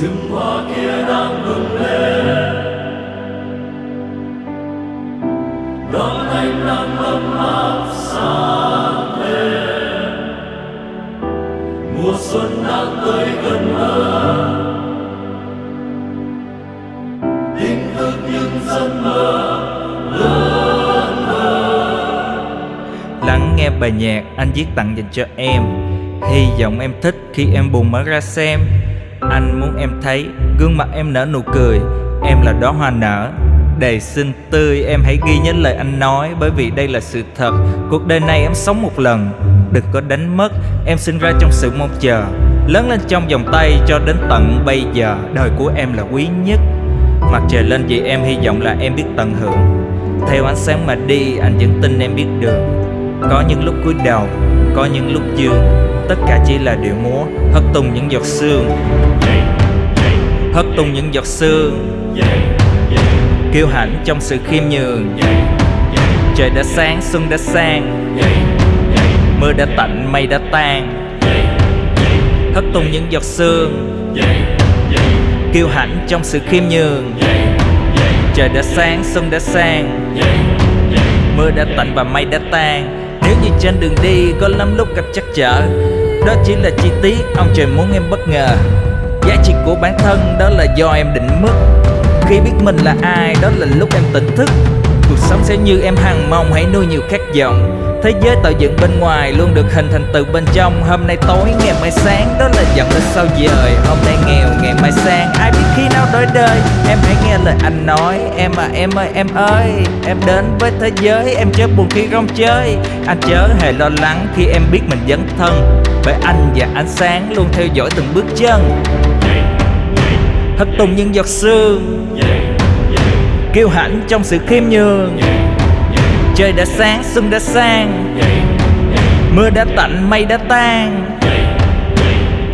rừng hoa kia đang bừng lên. Đón ánh nắng ấm áp sáng lên mùa xuân đang tới gần hơn hình thức những giấc mơ lớn hơn. Lắng nghe bài nhạc anh viết tặng dành cho em. Hy vọng em thích khi em buồn mở ra xem. Anh muốn em thấy gương mặt em nở nụ cười. Em là đóa hoa nở. Đầy xinh tươi em hãy ghi nhớ lời anh nói Bởi vì đây là sự thật. Cuộc đời này em sống một lần. Đừng có đánh mất Em sinh ra trong sự mong chờ. Lớn lên trong vòng tay cho đến tận bây giờ. Đời của em là quý nhất. Mặt trời lên vì em hy vọng là em biết tận hưởng. Theo ánh sáng mà đi anh vẫn tin em biết đường Có những lúc cúi đầu, có những lúc dương. Tất cả chỉ là điệu múa. Hất tung những giọt sương. Hất tung những giọt sương. Kiêu hãnh trong sự khiêm nhường. Trời đã sáng, xuân đã sang. Mưa đã tạnh, mây đã tan. Hất tung những giọt sương. Kiêu hãnh trong sự khiêm nhường. Trời đã sáng, xuân đã sang. Mưa đã tạnh và mây đã tan. Nếu như trên đường đi có lắm lúc gặp chắc trở đó chỉ là chi tiết ông trời muốn em bất ngờ. Giá trị của bản thân đó là do em định mức. Khi biết mình là ai, đó là lúc em tỉnh thức. Cuộc sống sẽ như em hằng mong, hãy nuôi nhiều khát vọng. Thế giới tạo dựng bên ngoài luôn được hình thành từ bên trong. Hôm nay tối, ngày mai sáng, đó là dặn lên sao dời Hôm nay nghèo, ngày mai sang. Ai biết khi nói đời Em hãy nghe lời anh nói. Em à em ơi em ơi Em đến với thế giới em chớ buồn khi rong chơi. Anh chớ hề lo lắng khi em biết mình dấn thân Bởi anh và ánh sáng luôn theo dõi từng bước chân. Thất tung những giọt sương Kiêu hãnh trong sự khiêm nhường. Trời đã sáng, xuân đã sang Mưa đã tạnh, mây đã tan.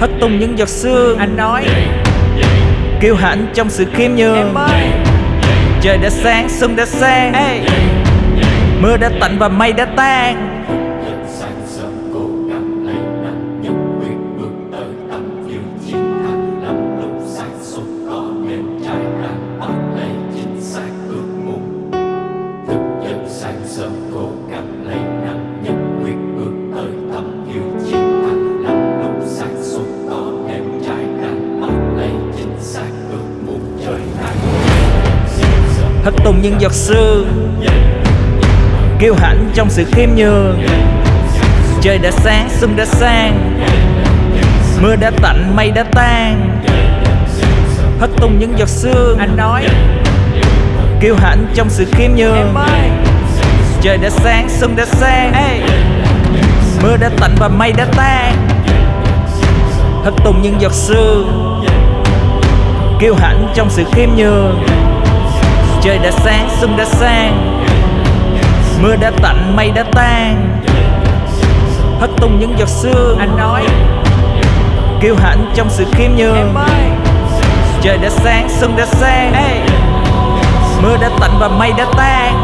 Hất tung những giọt sương Anh nói Kiêu hãnh trong sự khiêm nhường. Trời đã sáng, xuân đã sang. Mưa đã tạnh và mây đã tan. Sáng sớm cố Hất tung những giọt sương Kiêu hãnh trong sự khiêm nhường. Trời đã sáng, xuân đã sang. Mưa đã tạnh, mây đã tan. Hất tung những giọt sương Anh nói. Kiêu hãnh trong sự khiêm nhường. Trời đã sáng, xuân đã sang. Mưa đã tạnh và mây đã tan. Hất tung những giọt sương Kiêu hãnh trong sự khiêm nhường Trời đã sáng, xuân đã sang. Mưa đã tạnh, mây đã tan. Hất tung những giọt sương. Anh nói. Kiêu hãnh trong sự khiêm nhường. Trời đã sáng, xuân đã sang. Hey. Mưa đã tạnh và mây đã tan